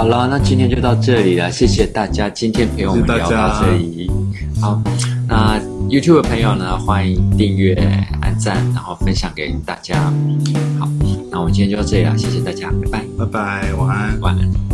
好了那今天就到这里了谢谢大家今天陪我们聊到这里。好那 youtube 的朋友呢欢迎订阅按赞然后分享给大家。好那我们今天就到这里了谢谢大家拜拜。拜拜晚安。晚安。